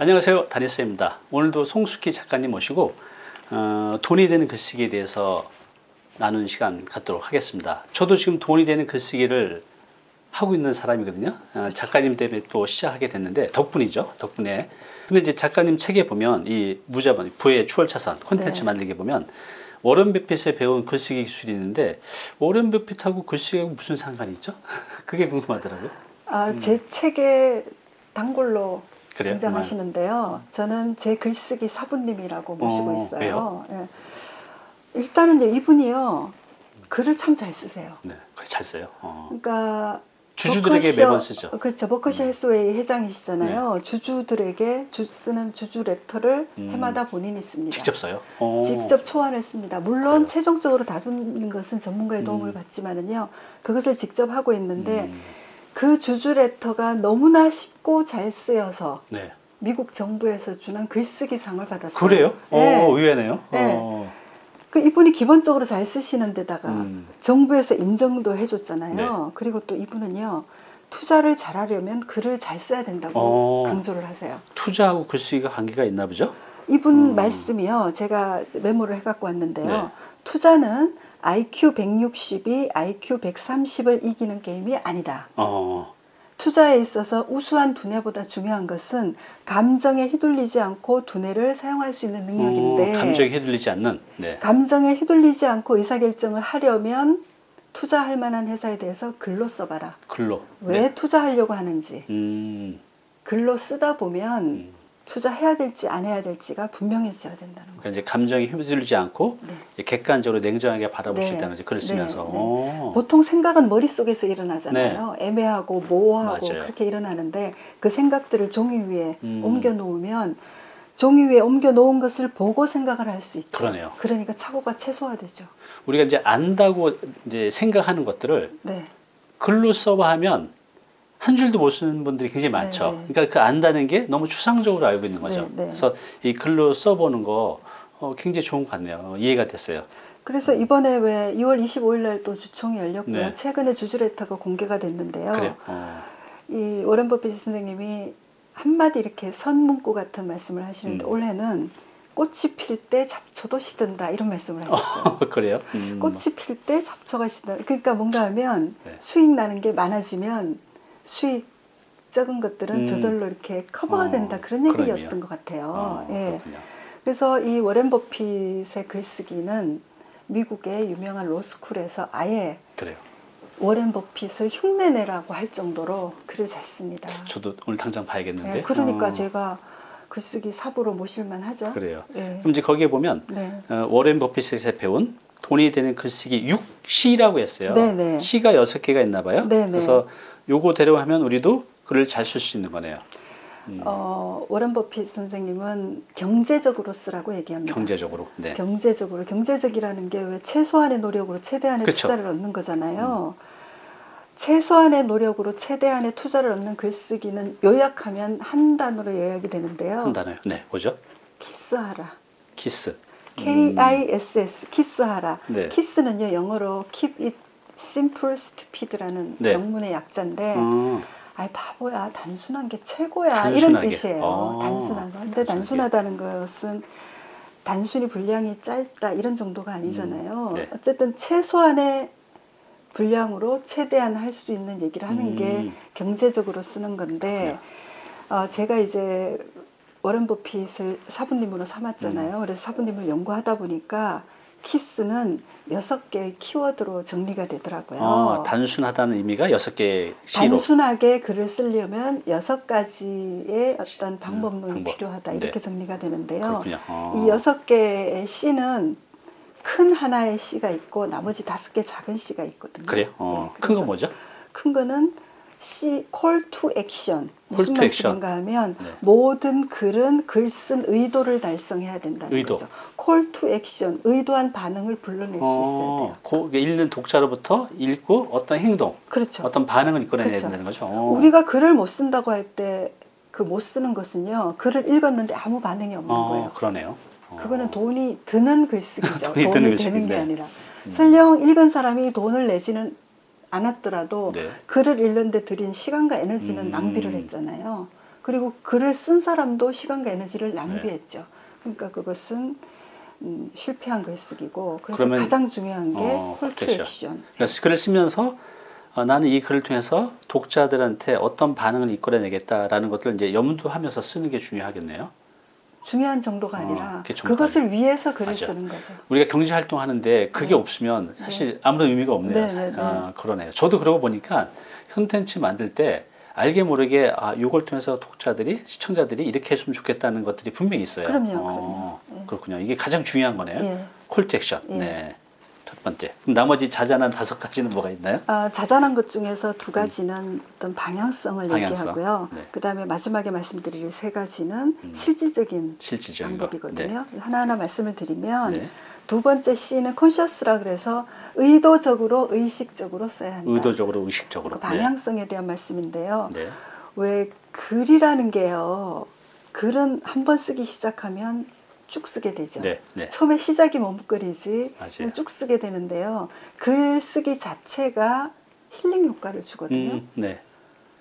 안녕하세요. 다니스입니다. 오늘도 송숙희 작가님 모시고 어, 돈이 되는 글쓰기에 대해서 나누는 시간 갖도록 하겠습니다. 저도 지금 돈이 되는 글쓰기를 하고 있는 사람이거든요. 어, 작가님 때문에 또 시작하게 됐는데 덕분이죠 덕분에. 근데 이제 작가님 책에 보면 이 무자본 부의 추월차선 콘텐츠 네. 만들게 보면 워런 버핏에 배운 글쓰기 기술이 있는데 워런 버핏하고 글쓰기하고 무슨 상관이 있죠? 그게 궁금하더라고요. 아, 제 책에 단골로 음. 그래요? 등장하시는데요. 저는 제 글쓰기 사부님이라고 모시고 어, 있어요. 예. 일단은 이제 이분이요. 글을 참 잘 쓰세요. 네, 그래 잘 써요 어. 그러니까 주주들에게 버커셔- 매번 쓰죠 그렇죠. 버커셔 헬스웨이 회장이시잖아요. 주주들에게 주 쓰는 주주 레터를 음. 해마다 본인이 씁니다. 직접 써요? 어. 직접 초안을 씁니다. 물론 그래요? 최종적으로 다루는 것은 전문가의 도움을 음. 받지만은요. 그것을 직접 하고 있는데 음, 그 주주 레터가 너무나 쉽고 잘 쓰여서 네. 미국 정부에서 주는 글쓰기 상을 받았어요. 그래요? 네. 어, 의외네요. 네. 어. 그 이분이 기본적으로 잘 쓰시는 데다가 음, 정부에서 인정도 해줬잖아요. 네. 그리고 또 이분은요 투자를 잘하려면 글을 잘 써야 된다고 어. 강조를 하세요. 투자하고 글쓰기가 관계가 있나 보죠? 이분 음. 말씀이요 제가 메모를 해갖고 왔는데요. 네. 투자는 IQ 160이 IQ 130을 이기는 게임이 아니다. 어, 투자에 있어서 우수한 두뇌보다 중요한 것은 감정에 휘둘리지 않고 두뇌를 사용할 수 있는 능력인데 어, 감정이 휘둘리지 않는. 네. 감정에 휘둘리지 않고 의사결정을 하려면 투자할 만한 회사에 대해서 글로 써봐라. 글로. 왜 네. 투자하려고 하는지 음, 글로 쓰다 보면 음. 투자해야 될지 안 해야 될지가 분명해져야 된다는 그러니까 거죠. 이제 감정이 휘둘리지 않고 네. 객관적으로 냉정하게 바라볼 수 네. 있다는 거죠. 글을 네, 쓰면서. 네. 어. 보통 생각은 머릿속에서 일어나잖아요. 애매하고 모호하고 맞아요. 그렇게 일어나는데 그 생각들을 종이 위에 음. 옮겨 놓으면 종이 위에 옮겨 놓은 것을 보고 생각을 할 수 있죠. 그러네요. 그러니까 착오가 최소화되죠. 우리가 이제 안다고 이제 생각하는 것들을 네. 글로 써봐 하면 한 줄도 못 쓰는 분들이 굉장히 많죠. 네, 네. 그러니까 그 안다는 게 너무 추상적으로 알고 있는 거죠. 네, 네. 그래서 이 글로 써보는 거 어, 굉장히 좋은 것 같네요. 어, 이해가 됐어요. 그래서 이번에 왜 2월 25일 날 또 주총이 열렸고요. 네. 최근에 주주레터가 공개가 됐는데요. 그래요. 어. 이 워런 버핏 선생님이 한마디 이렇게 선문구 같은 말씀을 하시는데 음. 올해는 꽃이 필 때 잡초도 시든다 이런 말씀을 하셨어요. 그래요? 음. 꽃이 필 때 잡초가 시든다. 그러니까 뭔가 하면 네. 수익 나는 게 많아지면 수익 적은 것들은 음. 저절로 이렇게 커버가 어, 된다 그런 얘기였던 의미요? 것 같아요. 어, 예. 그래서 이 워렌 버핏의 글쓰기는 미국의 유명한 로스쿨에서 아예 그래요. 워렌 버핏을 흉내내라고 할 정도로 글을 잘 씁니다. 저도 오늘 당장 봐야겠는데. 네, 그러니까 어, 제가 글쓰기 사부로 모실만 하죠. 그래요. 네. 그럼 이제 거기에 보면 네. 어, 워렌 버핏에서 배운 돈이 되는 글쓰기 6C라고 했어요. 네네. C가 여섯 개가 있나 봐요. 네네. 그래서 요거대로 하면 우리도 글을 잘 쓸 수 있는 거네요. 음, 어, 워렌 버핏 선생님은 경제적으로 쓰라고 얘기합니다. 경제적으로. 네. 경제적으로 경제적이라는 게 왜 최소한의 노력으로 최대한의 그쵸. 음. 투자를 얻는 거잖아요. 최소한의 노력으로 최대한의 투자를 얻는 글쓰기는 요약하면 한 단어로 요약이 되는데요. 한 단어요. 네, 뭐죠? 키스하라. 키스. K-I-S-S 키스하라. 네. 키스는요 영어로 keep it simple stupid라는 네. 영문의 약자인데 어, 아이 바보야 단순한 게 최고야 단순하게. 이런 뜻이에요. 어, 단순한 거. 근데 단순하게. 단순하다는 것은 단순히 분량이 짧다 이런 정도가 아니잖아요. 음, 네. 어쨌든 최소한의 분량으로 최대한 할 수 있는 얘기를 하는 게 음. 경제적으로 쓰는 건데 어, 제가 이제 워렌 버핏을 사부님으로 삼았잖아요. 음. 그래서 사부님을 연구하다 보니까 키스는 여섯 개의 키워드로 정리가 되더라고요. 어, 단순하다는 의미가 여섯 개의 C로. 단순하게 글을 쓰려면 여섯 가지의 어떤 방법론이 방법. 필요하다 네. 이렇게 정리가 되는데요. 어. 이 여섯 개의 C는 큰 하나의 C가 있고 나머지 다섯 개 작은 C가 있거든요. 그래요? 어, 네, 큰거 그래서 뭐죠? 큰 거는 C call to action 무슨 to action. 말씀인가 하면 네. 모든 글은 글 쓴 의도를 달성해야 된다는 의도. 거죠. call to action 의도한 반응을 불러낼 수 있어야 돼요. 그 읽는 독자로부터 읽고 어떤 행동, 그렇죠. 어떤 반응을 이끌어내야 그렇죠. 된다는 거죠. 어. 우리가 글을 못 쓴다고 할 때 그 못 쓰는 것은요. 글을 읽었는데 아무 반응이 없는 어, 거예요. 그러네요. 어. 그거는 돈이 드는 글쓰기죠. 돈이 돈이, 드는 되는 게 글쓰기인데. 아니라. 음. 설령 읽은 사람이 돈을 내지는 않았더라도 네. 글을 읽는데 들인 시간과 에너지는 음. 낭비를 했잖아요. 그리고 글을 쓴 사람도 시간과 에너지를 낭비했죠. 그러니까 그것은 음, 실패한 글쓰기고 그래서 가장 중요한 게 어, 콜투 콜투 액션. 그래서 글을 쓰면서 어, 나는 이 글을 통해서 독자들한테 어떤 반응을 이끌어내겠다라는 것들을 이제 염두하면서 쓰는 게 중요하겠네요. 중요한 정도가 어, 아니라 정도가 그것을 위해서 글을 맞아. 쓰는 거죠. 우리가 경제 활동하는데 그게 네. 없으면 사실 아무런 의미가 없네요. 네, 네, 네. 아, 그러네요. 저도 그러고 보니까 콘텐츠 만들 때 알게 모르게 아 이걸 통해서 독자들이 시청자들이 이렇게 했으면 좋겠다는 것들이 분명히 있어요. 그럼요, 어, 그럼요. 예. 그렇군요. 이게 가장 중요한 거네요. 예. 콜투 액션. 예. 네. 첫 번째. 그럼 나머지 자잘한 다섯 가지는 뭐가 있나요? 아, 자잘한 것 중에서 두 가지는 어떤 방향성을 음. 방향성. 얘기하고요. 네. 그 다음에 마지막에 말씀드릴 세 가지는 음. 실질적인 실질적인 거. 방법이거든요. 하나하나 말씀을 드리면 네. 두 번째 C는 컨셔스라 그래서 의도적으로 의식적으로 써야 한다. 의도적으로 의식적으로. 그 방향성에 대한 말씀인데요. 네. 네. 왜 글이라는 게요. 글은 한 번 쓰기 시작하면 쭉 쓰게 되죠. 네. 네. 처음에 시작이 머뭇거리지 맞아요. 쭉 쓰게 되는데요. 글 쓰기 자체가 힐링 효과를 주거든요. 음, 네.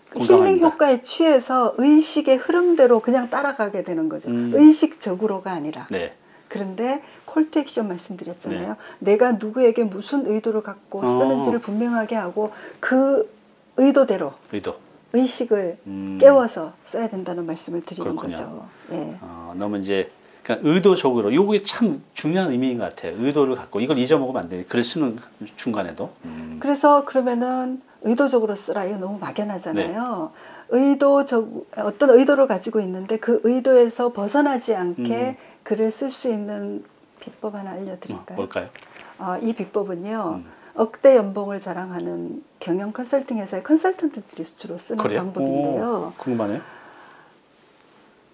그 공감합니다. 힐링 효과에 취해서 의식의 흐름대로 그냥 따라가게 되는 거죠. 음. 의식적으로가 아니라. 네. 그런데 콜투 액션 말씀드렸잖아요. 내가 누구에게 무슨 의도를 갖고 어. 쓰는지를 분명하게 하고 그 의도대로 의도. 의식을 음, 깨워서 써야 된다는 말씀을 드리는 그렇군요. 거죠. 예. 어, 너무 이제 그러니까 의도적으로 요게 참 중요한 의미인 것 같아요. 의도를 갖고 이걸 잊어먹으면 안 돼. 글 쓰는 중간에도. 음, 그래서 그러면은 의도적으로 쓰라 이거 너무 막연하잖아요. 네. 의도적 어떤 의도를 가지고 있는데 그 의도에서 벗어나지 않게 음. 글을 쓸 수 있는 비법 하나 어, 알려드릴까요? 뭘까요? 아, 이 비법은요. 음. 억대 연봉을 자랑하는 경영 컨설팅 회사의 컨설턴트들이 주로 쓰는 그래요? 방법인데요. 오, 궁금하네요.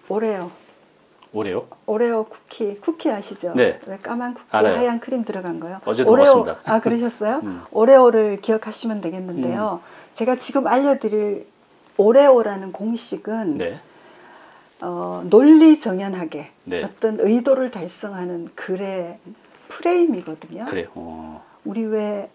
오레오, 오래요? 오레오 쿠키, 쿠키 아시죠? 네. 왜 까만 쿠키 알아요. 하얀 크림 들어간 거요? 어제도 오레오, 먹었습니다. 아 그러셨어요? 음. 오레오를 기억하시면 되겠는데요. 제가 지금 알려드릴 오레오라는 공식은 네. 어, 논리 정연하게 네. 어떤 의도를 달성하는 글의 프레임이거든요. 그래요. 어, 우리 왜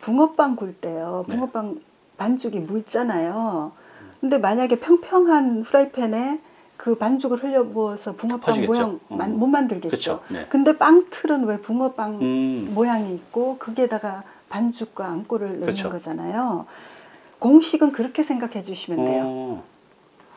붕어빵 굴 때요. 네. 붕어빵 반죽이 묽잖아요. 근데 만약에 평평한 프라이팬에 그 반죽을 흘려 부어서 붕어빵. 모양 어. 만- 못 만들겠죠. 네. 근데 빵틀은 왜 붕어빵 음, 모양이 있고 거기에다가 반죽과 안고를 넣는 그렇죠. 거잖아요. 공식은 그렇게 생각해 주시면 돼요. 어,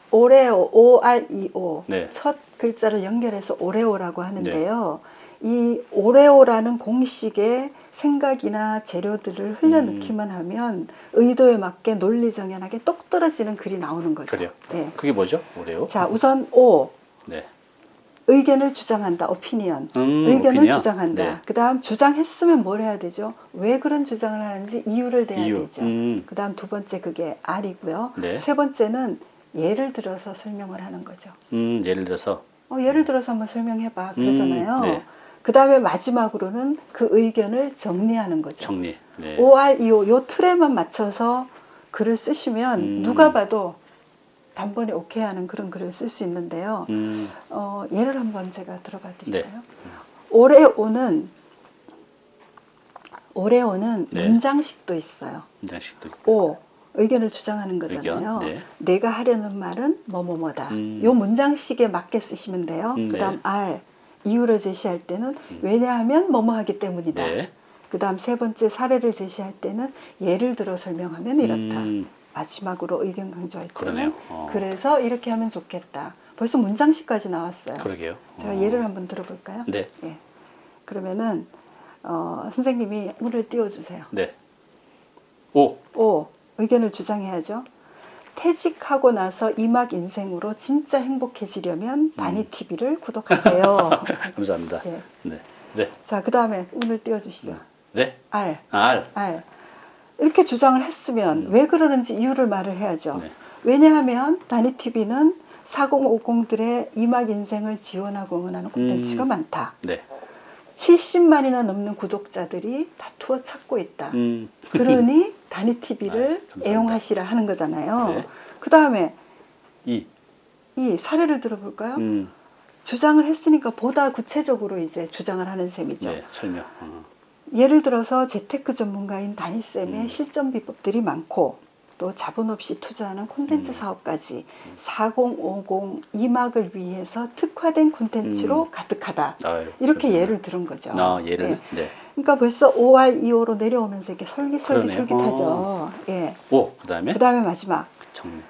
오레오, O-R-E-O. 네. 첫 글자를 연결해서 오레오라고 하는데요. 이 오레오라는 공식의 생각이나 재료들을 흘려넣기만 음. 하면 의도에 맞게 논리정연하게 똑 떨어지는 글이 나오는 거죠. 그래요. 네. 그게 뭐죠? 오래요? 자, 우선 O. 네. 의견을 주장한다. 오피니언. 음, 의견을 오피니언? 주장한다. 네. 그 다음 주장했으면 뭘 해야 되죠? 왜 그런 주장을 하는지 이유를 대야 이유. 되죠. 음, 그 다음 두 번째 그게 R이고요. 네. 세 번째는 예를 들어서 설명을 하는 거죠. 음, 예를 들어서 어, 예를 들어서 한번 설명해봐 그러잖아요. 음, 네. 그 다음에 마지막으로는 그 의견을 정리하는 거죠. 정리. 네. OREO 요 틀에만 맞춰서 글을 쓰시면 음. 누가 봐도 단번에 오케이 하는 그런 글을 쓸 수 있는데요. 음, 어, 예를 한번 제가 들어봐 드릴까요? 네. 오레오는 오레오는 네. 문장식도 있어요. 문장식도 있고. 오 의견을 주장하는 거잖아요. 의견, 네. 내가 하려는 말은 뭐뭐뭐다. 음. 요 문장식에 맞게 쓰시면 돼요. 음, 네. 그다음 R 이유를 제시할 때는 음. 왜냐하면 뭐뭐 하기 때문이다. 네. 그 다음 세 번째 사례를 제시할 때는 예를 들어 설명하면 이렇다. 음, 마지막으로 의견 강조할 때는 그러네요. 어, 그래서 이렇게 하면 좋겠다. 벌써 문장식까지 나왔어요. 그러게요. 제가 어, 예를 한번 들어볼까요? 네. 예. 그러면은 어, 선생님이 문을 띄워주세요. 네. 오. 오 의견을 주장해야죠. 퇴직하고 나서 이막 인생으로 진짜 행복해지려면 다니 TV를 구독하세요. 감사합니다. 예. 네. 네. 자, 그 다음에 문을 띄워주시죠. 네. R, 알. R. 이렇게 주장을 했으면 음. 왜 그러는지 이유를 말을 해야죠. 네. 왜냐하면 다니 TV는 4050들의 이막 인생을 지원하고 응원하는 콘텐츠가 음. 많다. 네. 70만이나 넘는 구독자들이 다투어 찾고 있다. 음. 그러니 다니 TV를 아, 감사합니다. 애용하시라 하는 거잖아요. 네. 그 다음에 이. 이 사례를 들어볼까요? 음. 주장을 했으니까 보다 구체적으로 이제 주장을 하는 셈이죠. 네. 설명. 어. 예를 들어서 재테크 전문가인 다니쌤의 음. 실전 비법들이 많고 또 자본 없이 투자하는 콘텐츠 음. 사업까지 4050 이막을 위해서 특화된 콘텐츠로 가득하다. 아유, 이렇게 그렇군요. 예를 들은 거죠. 아, 예를 예. 네. 그러니까 벌써 5할 2호로 내려오면서 이렇게 솔깃솔깃 그러네요. 솔깃하죠. 예. 오, 그다음에 그 다음에 마지막. 정리.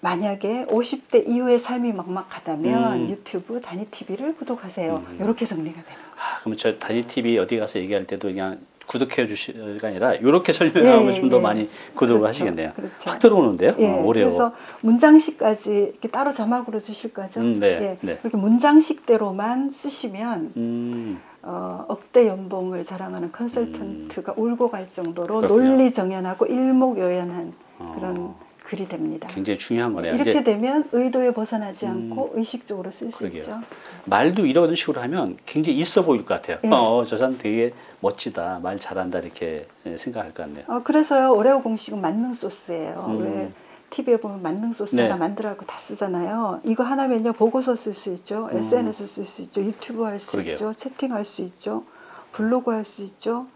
만약에 50대 이후의 삶이 막막하다면 음. 유튜브 단위 TV를 구독하세요. 음. 이렇게 정리가 되는 거예요. 아, 그럼 저 단위 TV 어디 가서 얘기할 때도 그냥 구독해 주시가 아니라 이렇게 설명하면 예, 좀더 예. 많이 구독을 그렇죠. 하시겠네요. 그렇죠. 확 들어오는데요. 예, 어, 오래요. 그래서 문장식까지 이렇게 따로 자막으로 주실 거죠. 음, 네, 예, 네. 이렇게 문장식대로만 쓰시면 음, 어, 억대 연봉을 자랑하는 컨설턴트가 울고 갈 정도로 음. 그렇군요. 논리 정연하고 일목요연한 어, 그런 글이 됩니다. 굉장히 중요한 거네요. 이렇게 이제 되면 의도에 벗어나지 음, 않고 의식적으로 쓸 수. 있죠. 말도 이런 식으로 하면 굉장히 있어 보일 것 같아요. 예. 어, 저 사람 되게 멋지다, 말 잘한다 이렇게 예, 생각할 것 같네요. 어, 그래서요 오레오 공식은 만능 소스예요. 음. 왜 TV에 보면 만능 소스 네. 만들라고 다 쓰잖아요. 이거 하나면요 보고서 쓸 수 있죠, 음. SNS 쓸 수 있죠, 유튜브 할 수. 있죠, 채팅 할 수 있죠, 블로그 할 수 있죠.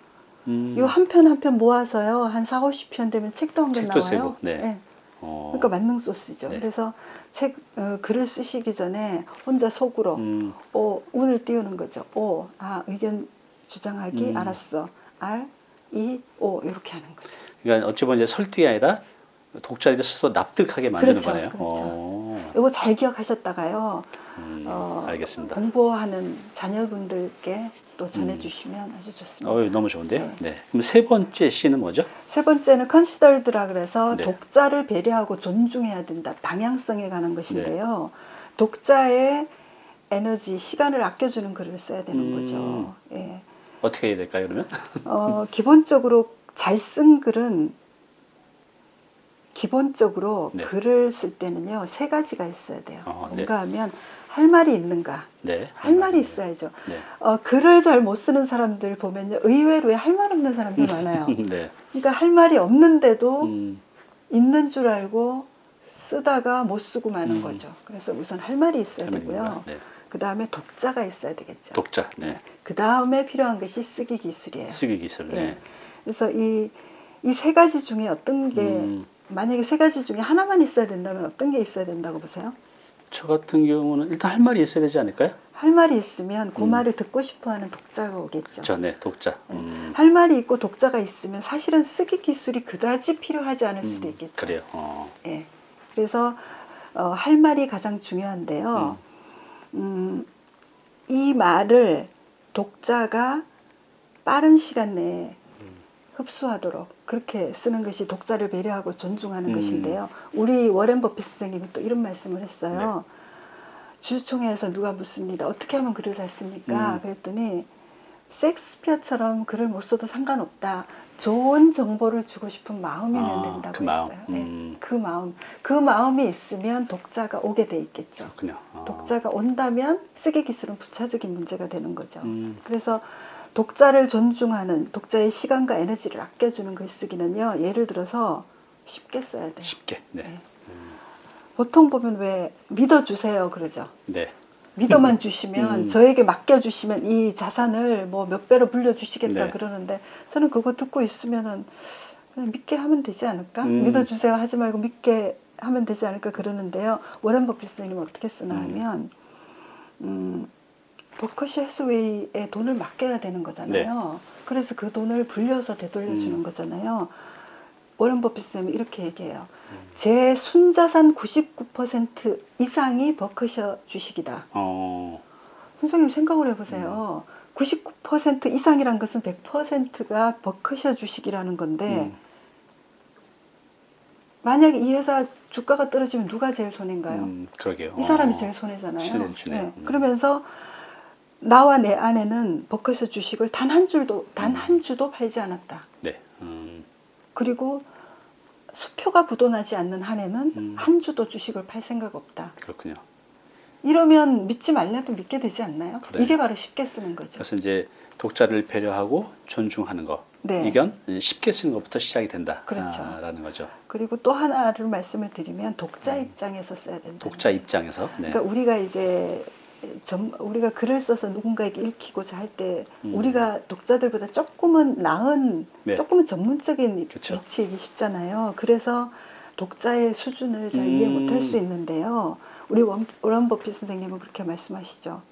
음, 이거 한편 한 편 모아서요 한 4, 50편 되면 책도 한 권 나와요. 쓰고, 네. 예. 어, 그러니까 만능 소스죠. 네. 그래서 책 어, 글을 쓰시기 전에 혼자 속으로 음, 오 운을 띄우는 거죠. 오, 아 의견 주장하기 음. 알았어. R, E, O 이렇게 하는 거죠. 그러니까 어찌 보면 이제 설득이 아니라 독자들이 스스로 납득하게 만드는 그렇죠, 거네요. 그렇죠. 어, 이거 잘 기억하셨다가요. 음, 어, 알겠습니다. 공부하는 자녀분들께 또 전해주시면 아주 좋습니다. 어, 너무 좋은데요. 네. 네. 그럼 세 번째 C는 뭐죠? 세 번째는 컨시더드라 그래서 네. 독자를 배려하고 존중해야 된다. 방향성에 관한 것인데요. 독자의 에너지, 시간을 아껴주는 글을 써야 되는 음. 거죠. 예. 어떻게 해야 될까요, 그러면? 어, 기본적으로 잘 쓴 글은 기본적으로 네. 글을 쓸 때는요 세 가지가 있어야 돼요. 어, 네. 뭔가 하면 할 말이 있는가, 네. 할 말이 있어야죠. 네. 어, 글을 잘 못 쓰는 사람들 보면요 의외로 할 말 없는 사람들 많아요. 네. 그러니까 할 말이 없는데도 음, 있는 줄 알고 쓰다가 못 쓰고 마는 음. 거죠. 그래서 우선 할 말이 있어야 되고요. 네. 그 다음에 독자가 있어야 되겠죠. 독자. 네. 그 다음에 필요한 것이 쓰기 기술이에요. 쓰기 기술. 네. 예. 그래서 이 이 세 가지 중에 어떤 게 음, 만약에 세 가지 중에 하나만 있어야 된다면 어떤 게 있어야 된다고 보세요? 저 같은 경우는 일단 할 말이 있어야 되지 않을까요? 할 말이 있으면 그 음. 말을 듣고 싶어하는 독자가 오겠죠. 저, 네, 독자. 네. 음, 할 말이 있고 독자가 있으면 사실은 쓰기 기술이 그다지 필요하지 않을 수도 음, 있겠죠. 그래요. 어, 예. 그래서 어, 할 말이 가장 중요한데요. 음, 이 말을 독자가 빠른 시간 내에 음. 흡수하도록 그렇게 쓰는 것이 독자를 배려하고 존중하는 음. 것인데요. 우리 워렌 버핏 선생님이 또 이런 말씀을 했어요. 네. 주주총회에서 누가 묻습니다. 어떻게 하면 글을 잘 씁니까? 음. 그랬더니 섹스피어처럼 글을 못 써도 상관없다. 좋은 정보를 주고 싶은 마음이면 아, 된다고 그 마음. 했어요. 네. 음. 그 마음, 그 마음이 있으면 독자가 오게 돼 있겠죠. 그렇군요. 어. 독자가 온다면 쓰기 기술은 부차적인 문제가 되는 거죠. 음, 그래서 독자를 존중하는 독자의 시간과 에너지를 아껴주는 글쓰기는요. 예를 들어서 쉽게 써야 돼요. 쉽게. 네. 네. 보통 보면 왜 믿어주세요 그러죠. 네. 믿어만 주시면 음. 저에게 맡겨주시면 이 자산을 뭐 몇 배로 불려주시겠다 네. 그러는데 저는 그거 듣고 있으면은 그냥 믿게 하면 되지 않을까? 음. 믿어주세요 하지 말고 믿게 하면 되지 않을까 그러는데요. 워렌 버핏 선생님은 어떻게 쓰나 음. 하면 음, 버커시 해스웨이에 돈을 맡겨야 되는 거잖아요. 그래서 그 돈을 불려서 되돌려주는 네. 음. 거잖아요. 워렌 버핏 선생님이 이렇게 얘기해요. 음. 제 순자산 99% 이상이 버커셔 주식이다. 어, 선생님 생각을 해보세요. 음. 99% 이상이란 것은 100%가 버커셔 주식이라는 건데 음, 만약에 이 회사 주가가 떨어지면 누가 제일 손해인가요? 음, 그러게요. 이 사람이 어. 제일 손해잖아요. 네. 음. 그러면서 나와 내 아내는 버커셔 주식을 단 한 줄도 단 음. 한 주도 팔지 않았다. 네. 음, 그리고 수표가 부도나지 않는 한 해는 음. 한 주도 주식을 팔 생각 없다. 그렇군요. 이러면 믿지 말래도 믿게 되지 않나요? 그래요. 이게 바로 쉽게 쓰는 거죠. 그래서 이제 독자를 배려하고 존중하는 거. 네. 이건 쉽게 쓰는 것부터 시작이 된다. 그렇죠. 라는 거죠. 그리고 또 하나를 말씀을 드리면 독자 음. 입장에서 써야 된다. 독자 입장에서. 네. 그러니까 우리가 이제 점, 우리가 글을 써서 누군가에게 읽히고자 할때 음. 우리가 독자들보다 조금은 나은 네. 조금은 전문적인 그쵸. 위치이기 쉽잖아요. 그래서 독자의 수준을 잘 이해 음. 못할 수 있는데요. 우리 원, 워런 버핏 선생님은 그렇게 말씀하시죠.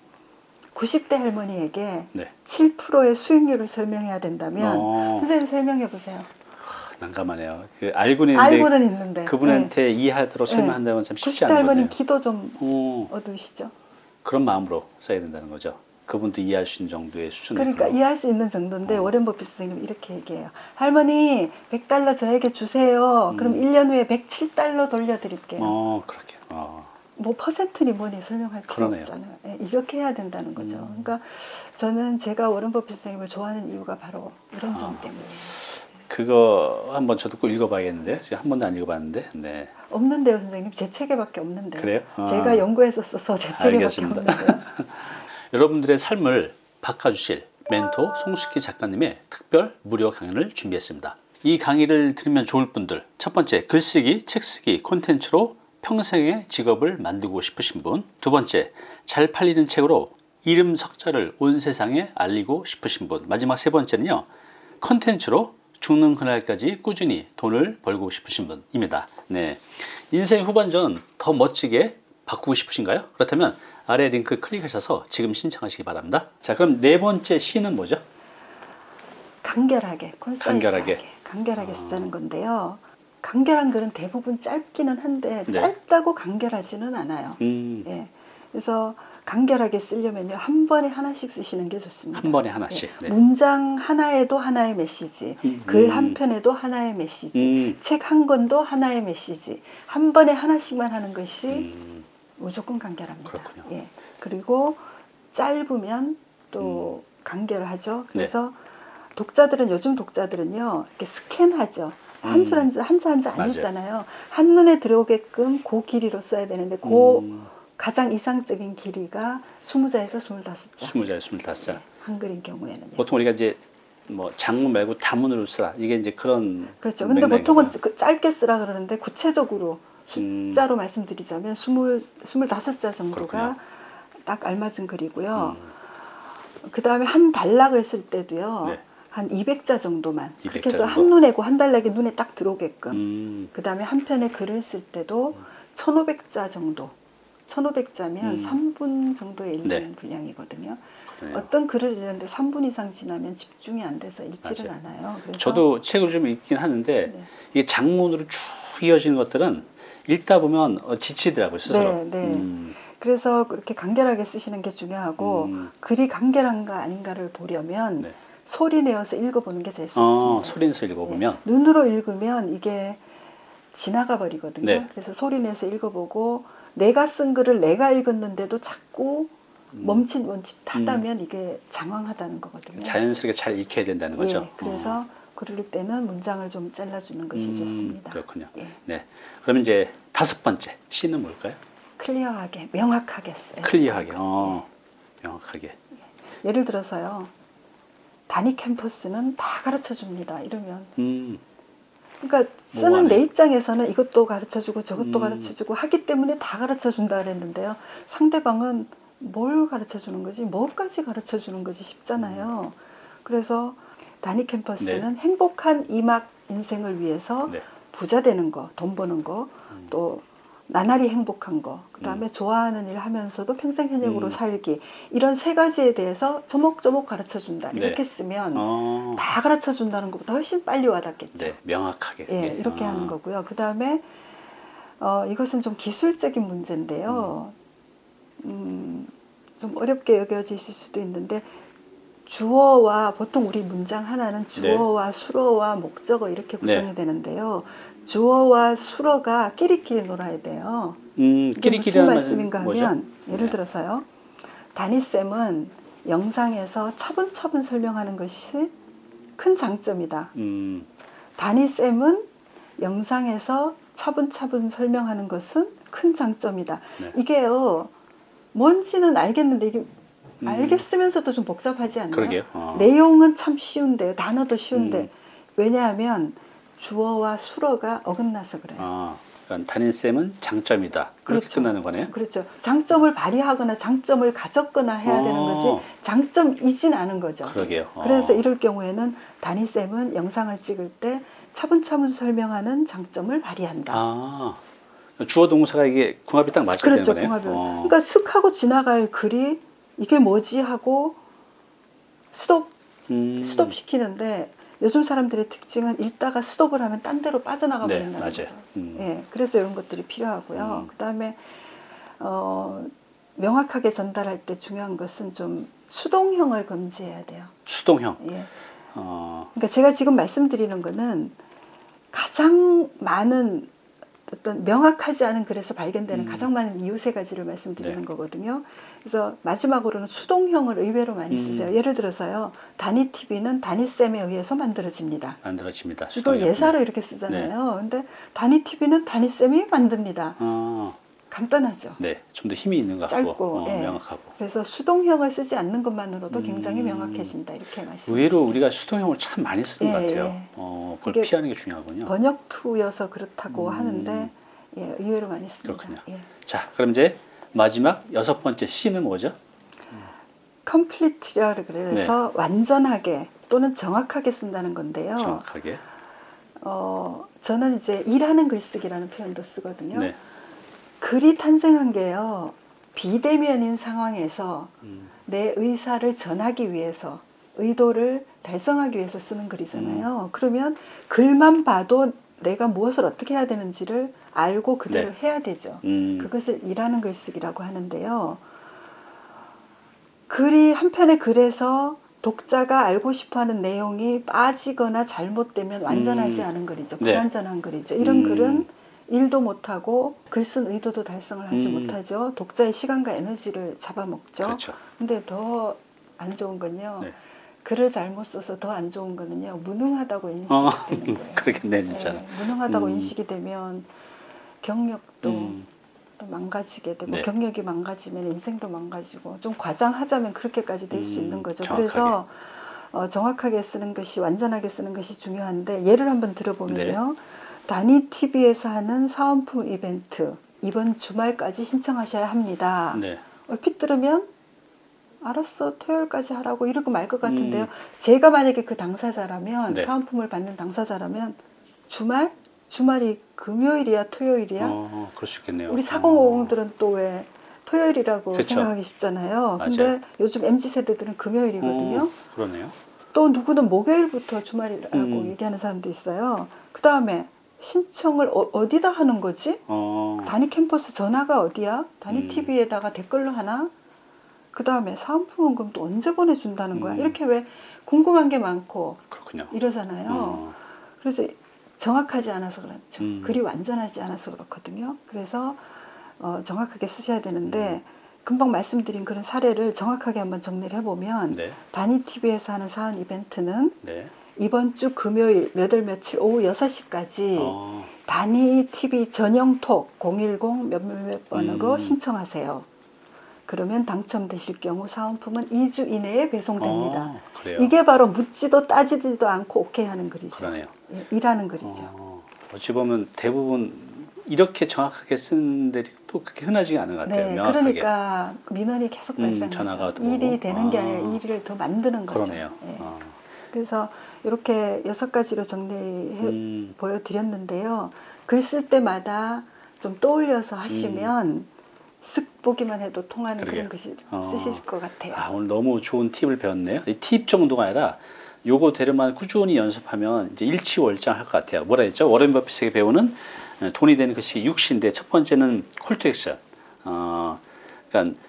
90대 할머니에게 네. 7%의 수익률을 설명해야 된다면 어, 선생님 설명해 보세요. 난감하네요. 그 알고는 있는데 알고는 있는데 네. 그분한테 이해하도록 설명한다는 건참 90대 쉽지 않은 할머니 거네요. 기도 좀 어, 어두우시죠? 그런 마음으로 써야 된다는 거죠. 그분도 이해할 수 있는 정도의 수준으로. 그러니까 이해할 수 있는 정도인데 어. 워렌 버핏 선생님 이렇게 얘기해요. 할머니 100달러 저에게 주세요. 그럼 음. 1년 후에 107달러 돌려드릴게요. 어, 그렇게. 어. 뭐 퍼센트니 뭐니 설명할 필요 그러네요. 없잖아요. 예, 이렇게 해야 된다는 거죠. 음. 그러니까 저는 제가 워렌 버핏 선생님을 좋아하는 이유가 바로 이런 점 아. 때문이에요. 그거 한번 저도 꼭 읽어봐야겠는데요. 지금 한 번도 안 읽어봤는데. 네. 없는데요, 선생님. 제 책에밖에 없는데요. 그래요? 아. 제가 연구해서 써서 제 책에밖에. 없는데요. 여러분들의 삶을 바꿔주실 멘토 송숙희 작가님의 특별 무료 강연을 준비했습니다. 이 강의를 들으면 좋을 분들 첫 번째 글쓰기, 책쓰기 콘텐츠로 평생의 직업을 만들고 싶으신 분 두 번째 잘 팔리는 책으로 이름 석자를 온 세상에 알리고 싶으신 분 마지막 세 번째는요 콘텐츠로 죽는 그날까지 꾸준히 돈을 벌고 싶으신 분입니다. 네. 인생 후반전 더 멋지게 바꾸고 싶으신가요? 그렇다면 아래 링크 클릭하셔서 지금 신청하시기 바랍니다. 자, 그럼 네 번째 시는 뭐죠? 간결하게, 간결하게. 간결하게, 아. 쓰자는 건데요. 간결한 글은 대부분 짧기는 한데 네. 짧다고 간결하지는 않아요. 음, 예. 그래서 간결하게 쓰려면요 한 번에 하나씩 쓰시는 게 좋습니다. 한 번에 하나씩. 예. 네. 문장 하나에도 하나의 메시지, 음. 글한 편에도 하나의 메시지, 음, 책한 권도 하나의 메시지. 한 번에 하나씩만 하는 것이 음, 무조건 간결합니다. 그렇군요. 예. 그리고 짧으면 또 간결하죠. 그래서 네. 독자들은 요즘 독자들은요 이렇게 스캔하죠. 한 줄 한 줄 한자 한자 안 음. 맞아요. 읽잖아요. 한 눈에 들어오게끔 그 길이로 써야 되는데 그 음, 가장 이상적인 길이가 20자에서 25자. 스무 자에 스물다섯 자. 한글인 경우에는요. 보통 우리가 이제 뭐 장문 말고 단문으로 쓰라. 이게 이제 그런 그렇죠. 근데. 보통은 그 짧게 쓰라 그러는데 구체적으로 음, 숫자로 말씀드리자면 20, 25자 정도가 그렇군요. 딱 알맞은 글이고요. 음, 그 다음에 한 단락을 쓸 때도요. 네. 한 200자 정도만. 200자 그렇게 해서 정도? 한 눈에 고 한 단락이 눈에 딱 들어오게끔. 음, 그 다음에 한 편의 글을 쓸 때도 1500자 정도. 1500자면 음. 3분 정도에 읽는 네. 분량이거든요. 그러네요. 어떤 글을 읽는데 3분 이상 지나면 집중이 안 돼서 읽지를 맞아요. 않아요. 그래서 저도 책을 좀 읽긴 하는데 네. 이게 장문으로 쭉 이어지는 것들은 읽다 보면 어, 지치더라고요 스스로. 네, 네. 음, 그래서 그렇게 간결하게 쓰시는 게 중요하고 음, 글이 간결한가 아닌가를 보려면 네. 소리 내어서 읽어보는 게 제일 어, 좋습니다. 소리 내서 읽어보면 네. 눈으로 읽으면 이게 지나가 버리거든요. 네. 그래서 소리 내서 읽어보고 내가 쓴 글을 내가 읽었는데도 자꾸 음, 멈칫 멈칫 하다면 이게 장황하다는 거거든요. 자연스럽게 잘 익혀야 된다는 거죠. 예, 그래서 그럴 때는 문장을 좀 잘라주는 것이 음, 좋습니다. 그렇군요. 예, 네. 그러면 이제 다섯 번째 시는 뭘까요? 클리어하게, 명확하게 써요. 클리어하게. 어, 명확하게. 예를 들어서요. 단위 캠퍼스는 다 가르쳐 줍니다. 이러면 음, 그러니까 쓰는 뭐하네. 내 입장에서는 이것도 가르쳐 주고 저것도 음. 가르쳐 주고 하기 때문에 다 가르쳐 준다 그랬는데요. 상대방은 뭘 가르쳐 주는 거지? 뭐까지 가르쳐 주는 거지 싶잖아요. 그래서 단위 캠퍼스는 행복한 이막 인생을 위해서 네. 부자 되는 거, 돈 버는 거, 음. 또 나날이 행복한 거, 그 다음에 좋아하는 일 하면서도 평생 현역으로 음. 살기 이런 세 가지에 대해서 조목조목 가르쳐 준다 네. 이렇게 쓰면 어, 다 가르쳐 준다는 것보다 훨씬 빨리 와닿겠죠. 네, 명확하게. 예, 예. 이렇게 아, 하는 거고요. 그 다음에 어, 이것은 좀 기술적인 문제인데요. 음, 좀 어렵게 여겨질 수도 있는데 주어와 보통 우리 문장 하나는 주어와 수어와 목적어 이렇게 구성이 네. 되는데요. 주어와 수어가 끼리끼리 놀아야 돼요. 음, 무슨 말씀인가 뭐죠? 하면 예를 네. 들어서요. 다니쌤은 영상에서 차분차분 설명하는 것이 큰 장점이다. 음, 다니쌤은 영상에서 차분차분 설명하는 것은 큰 장점이다. 네. 이게요, 뭔지는 알겠는데, 이게 음. 알겠으면서도 좀 복잡하지 않나요? 어. 내용은 참 쉬운데요. 단어도 쉬운데. 음. 왜냐하면 주어와 수어가 어긋나서 그래요. 아, 그러니까 담임쌤은 장점이다. 그렇게 그렇죠. 끝나는 거네요. 그렇죠. 장점을 발휘하거나 장점을 가졌거나 해야 되는 어. 거지 장점이진 않은 거죠. 그러게요. 어. 그래서 이럴 경우에는 담임쌤은 영상을 찍을 때 차분차분 설명하는 장점을 발휘한다. 아, 주어 동사가 이게 궁합이 딱 맞아야 그렇죠. 되는 거네요. 궁합을. 어. 그러니까 슥 하고 지나갈 글이 이게 뭐지 하고 스톱 음. 스톱 시키는데 요즘 사람들의 특징은 읽다가 스톱을 하면 딴 데로 빠져나가 네, 버린다는 맞아요. 거죠. 음. 예, 그래서 이런 것들이 필요하고요. 음. 그다음에 어, 명확하게 전달할 때 중요한 것은 좀 수동형을 금지해야 돼요. 수동형. 예. 어, 그러니까 제가 지금 말씀드리는 거는 가장 많은 어떤 명확하지 않은 글에서 발견되는 음. 가장 많은 이유 세 가지를 말씀드리는 네. 거거든요. 그래서 마지막으로는 수동형을 의외로 많이 음. 쓰세요. 예를 들어서요, 단위 TV는 단위 쌤에 의해서 만들어집니다. 만들어집니다. 이걸. 예사로 이렇게 쓰잖아요. 근데 단위 TV는 단위 쌤이 만듭니다. 어, 간단하죠. 네, 좀 더 힘이 있는 것 같고 짧고, 어, 예. 명확하고. 그래서 수동형을 쓰지 않는 것만으로도 굉장히 음. 명확해진다 이렇게 말씀. 의외로 우리가 수동형을 참 많이 쓰는 것 예, 같아요. 예. 어, 그걸 피하는 게 중요하군요. 번역투여서 그렇다고 음. 하는데 예, 의외로 많이 씁니다. 그렇군요. 예. 자, 그럼 이제 마지막 여섯 번째 C는 뭐죠? 컴플리트라 그래서 완전하게 또는 정확하게 쓴다는 건데요. 네. 정확하게. 어, 저는 이제 일하는 글쓰기라는 표현도 쓰거든요. 네. 글이 탄생한 게요. 비대면인 상황에서 음, 내 의사를 전하기 위해서 의도를 달성하기 위해서 쓰는 음. 글이잖아요. 그러면 글만 봐도 내가 무엇을 어떻게 해야 되는지를 알고 그대로 네. 해야 되죠. 음, 그것을 일하는 글쓰기라고 하는데요. 글이 한 편의 글에서 독자가 알고 싶어하는 내용이 빠지거나 잘못되면 완전하지 음. 않은 글이죠. 네. 불완전한 글이죠. 이런 음. 글은 일도 못하고 글 쓴 의도도 달성을 하지 음. 못하죠. 독자의 시간과 에너지를 잡아먹죠. 그렇죠. 근데 더 안 좋은 건요. 네. 글을 잘못 써서 더 안 좋은 거는요. 무능하다고 인식이 어, 되는 거예요. 그렇겠네, 진짜. 네, 무능하다고 음. 인식이 되면 경력도 음, 또 망가지게 되고 네. 경력이 망가지면 인생도 망가지고 좀 과장하자면 그렇게까지 될수 음, 있는 거죠. 정확하게. 그래서 어, 정확하게 쓰는 것이 완전하게 쓰는 것이 중요한데 예를 한번 들어보면요. 네. 단위 TV에서 하는 사은품 이벤트 이번 주말까지 신청하셔야 합니다. 네. 얼핏 들으면 알았어 토요일까지 하라고 이러고 말 것 같은데요. 음. 제가 만약에 그 당사자라면 네. 사은품을 받는 당사자라면 주말 주말이 금요일이야 토요일이야 어, 그럴 수 있겠네요. 우리 어. 4050들은 또 왜 토요일이라고 그쵸. 생각하기 쉽잖아요. 맞아요. 근데 요즘 MZ 세대들은 금요일이거든요. 어, 그러네요. 또 누구는 목요일부터 주말이라고 음. 얘기하는 사람도 있어요. 그 다음에 신청을 어, 디다 하는 거지? 어, 단위 캠퍼스 전화가 어디야? 단위 음. TV에다가 댓글로 하나? 그 다음에 또 언제 보내준다는 거야? 음. 이렇게 왜 궁금한 게 많고 그렇군요. 이러잖아요. 어, 그래서 정확하지 않아서 그렇죠. 음. 글이 완전하지 않아서 그렇거든요. 그래서 어, 정확하게 쓰셔야 되는데 음. 금방 말씀드린 그런 사례를 정확하게 한번 정리를 해보면 네, 단위 TV에서 하는 사은 이벤트는 네. 이번 주 금요일 몇월 며칠 오후 6시까지 어, 단위 TV 전용 톡 010 몇 몇 번으로 음. 신청하세요. 그러면 당첨되실 경우 사은품은 2주 이내에 배송됩니다. 어. 이게 바로 묻지도 따지지도 않고 오케이 하는 글이죠. 그러네요. 예, 일하는 글이죠. 어, 어찌 보면 대부분 이렇게 정확하게 쓰는 데또 그렇게 흔하지가 않은 것 같아요. 네, 명확하게. 그러니까 민원이 계속 음. 전화가 오고. 일이 되는 게 아. 아니라 일을 더 만드는 거죠. 그러네요. 예. 어, 그래서 이렇게 여섯 가지로 정리해 음, 보여드렸는데요. 글 쓸 때마다 좀 떠올려서 하시면 쓱 보기만 해도 통하는 음. 그러게요. 그런 글씨 어. 쓰실 것 같아요. 아, 오늘 너무 좋은 팁을 배웠네요. 이 팁 정도가 아니라 요거 대로만 꾸준히 연습하면 이제 일치월장할 것 같아요. 뭐라 했죠? 워렌 버핏에게 배우는 어, 돈이 되는 것이 6시인데 첫 번째는 콜투 액션. 어, 그러니까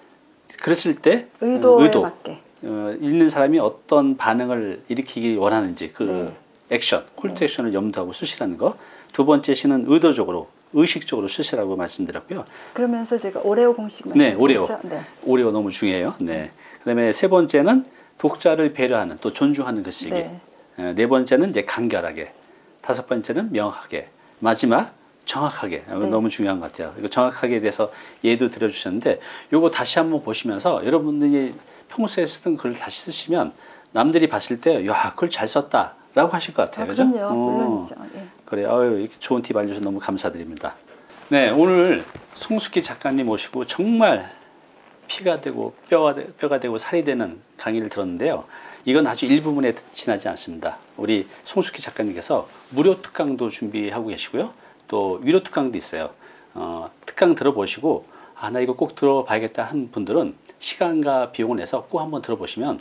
그랬을 때 어, 의도에 의도. 맞게. 어, 읽는 사람이 어떤 반응을 일으키기 원하는지 그 네. 액션, 콜투 네. 액션을 염두하고 쓰시라는 거. 두 번째 시는 의도적으로, 의식적으로 쓰시라고 말씀드렸고요. 그러면서 제가 오레오 공식 네, 오레오. 말씀드렸죠. 네. 오레오 너무 중요해요. 네. 그다음에 세 번째는 독자를 배려하는 또 존중하는 글쓰기. 네. 어, 네 번째는 이제 간결하게. 다섯 번째는 명확하게. 마지막 정확하게. 이거 네. 너무 중요한 것 같아요. 이거 정확하게 대해서 예도 들어주셨는데 이거 다시 한번 보시면서 여러분들이 평소에 쓰던 글을 다시 쓰시면 남들이 봤을 때 야, 글잘 썼다 라고 하실 것 아, 같아요. 그죠? 그럼요. 어, 물론이죠. 예. 그래요. 아유, 이렇게 좋은 팁 알려주셔서 너무 감사드립니다. 네, 오늘 송숙희 작가님 모시고 정말 피가 되고 뼈가, 되- 뼈가 되고 살이 되는 강의를 들었는데요. 이건 아주 일부분에 지나지 않습니다. 우리 송숙희 작가님께서 무료 특강도 준비하고 계시고요. 또 유료 특강도 있어요. 어, 특강 들어보시고 아, 나 이거 꼭 들어봐야겠다 한 분들은 시간과 비용을 내서 꼭 한번 들어보시면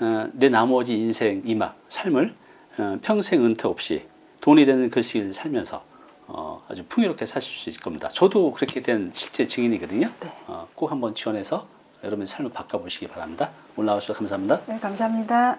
어, 내 나머지 인생 이막 삶을 어, 평생 은퇴 없이 돈이 되는 글씨를 살면서 어, 아주 풍요롭게 사실 수 있을 겁니다. 저도 그렇게 된 실제 증인이거든요. 네. 어, 꼭 한번 지원해서 여러분의 삶을 바꿔보시기 바랍니다. 나와주셔서 감사합니다. 네, 감사합니다.